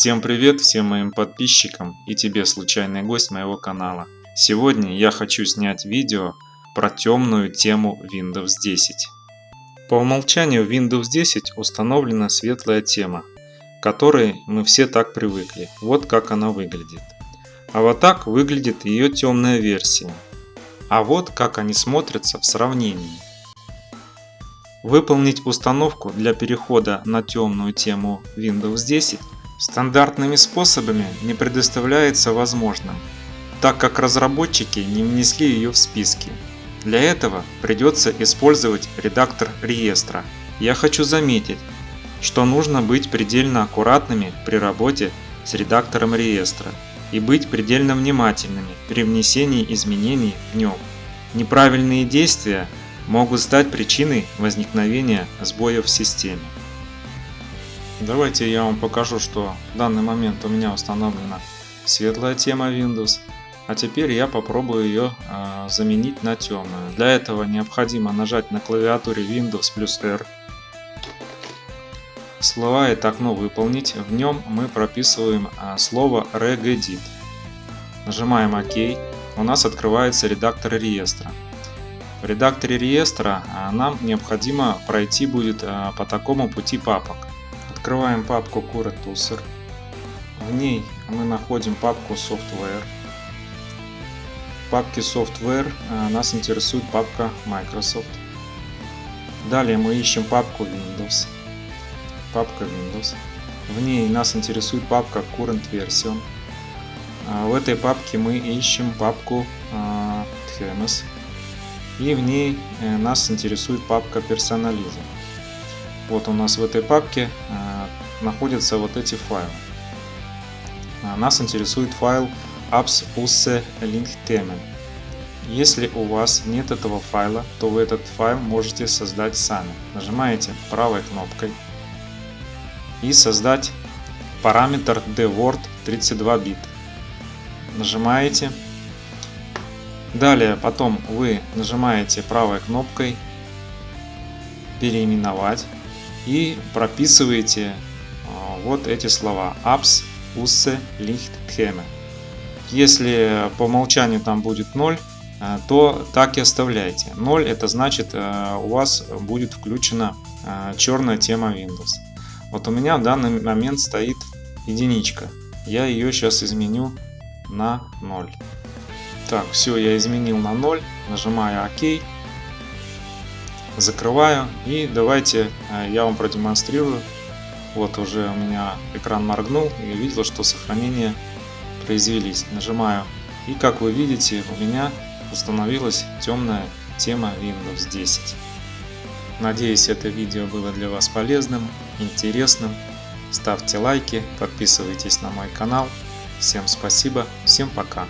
Всем привет всем моим подписчикам и тебе случайный гость моего канала. Сегодня я хочу снять видео про темную тему Windows 10. По умолчанию Windows 10 установлена светлая тема, к которой мы все так привыкли. Вот как она выглядит. А вот так выглядит ее темная версия. А вот как они смотрятся в сравнении. Выполнить установку для перехода на темную тему Windows 10 стандартными способами не предоставляется возможным, так как разработчики не внесли ее в списки. Для этого придется использовать редактор реестра. Я хочу заметить, что нужно быть предельно аккуратными при работе с редактором реестра и быть предельно внимательными при внесении изменений в нем. Неправильные действия могут стать причиной возникновения сбоев в системе. Давайте я вам покажу, что в данный момент у меня установлена светлая тема Windows. А теперь я попробую ее э, заменить на темную. Для этого необходимо нажать на клавиатуре Windows плюс R. Это окно выполнить. В нем мы прописываем э, слово regedit. Нажимаем ОК. У нас открывается редактор реестра. В редакторе реестра э, нам необходимо пройти будет по такому пути папок. Открываем папку Current User. В ней мы находим папку Software. В папке Software э, нас интересует папка Microsoft. Далее мы ищем папку Windows. Папка Windows. В ней нас интересует папка Current Version. А в этой папке мы ищем папку Themes. И в ней э, нас интересует папка Personalism. Вот у нас в этой папке э, находятся вот эти файлы. А, нас интересует файл apps usse linkthemen. Если у вас нет этого файла, то вы этот файл можете создать сами. Нажимаете правой кнопкой и создать параметр dword 32 бит. Нажимаете. Далее потом вы нажимаете правой кнопкой переименовать и прописываете а, вот эти слова apps usse licht theme. Если по умолчанию там будет 0, а, то так и оставляйте. 0 это значит а, у вас будет включена черная тема Windows. Вот у меня в данный момент стоит единичка. Я ее сейчас изменю на 0. Так, все, я изменил на 0. Нажимаю ОК закрываю и давайте э, я вам продемонстрирую. Вот уже у меня экран моргнул и увидел, что сохранения произвелись. Нажимаю и как вы видите у меня установилась темная тема Windows 10. Надеюсь это видео было для вас полезным, интересным. Ставьте лайки, подписывайтесь на мой канал. Всем спасибо, всем пока.